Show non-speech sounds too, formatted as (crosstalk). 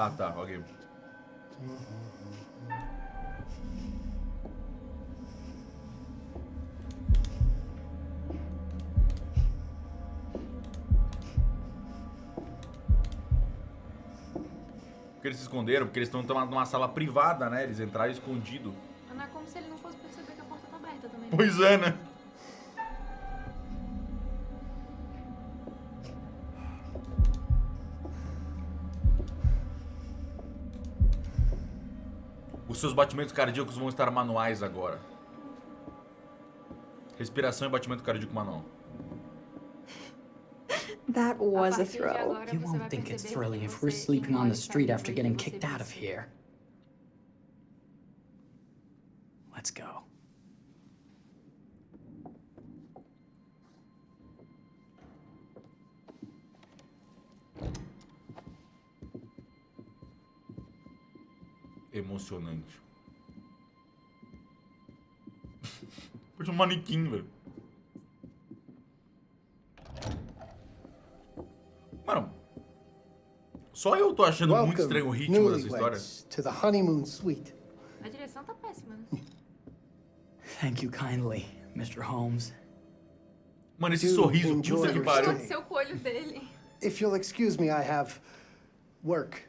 Ah, tá, ok. Porque eles se esconderam, porque eles estão numa sala privada, né? Eles entraram escondido. Não é como se ele não fosse perceber que a porta tá aberta também. né? Pois é, né? Os seus batimentos cardíacos vão estar manuais agora. Respiração e batimento cardíaco manual. (laughs) That was a throw. You você won't think it's que if we're sleeping on the street after getting kicked out of here. Let's go. Emocionante. (laughs) Parece um manequim, velho. Mano, só eu tô achando muito estranho o ritmo dessa história. newlyweds, to the honeymoon suite. A direção tá péssima, né? Thank you kindly, Mr. Holmes. Mano, esse Do sorriso, puta que pariu. stay. Aconteceu com o olho dele. If you'll excuse me, I have work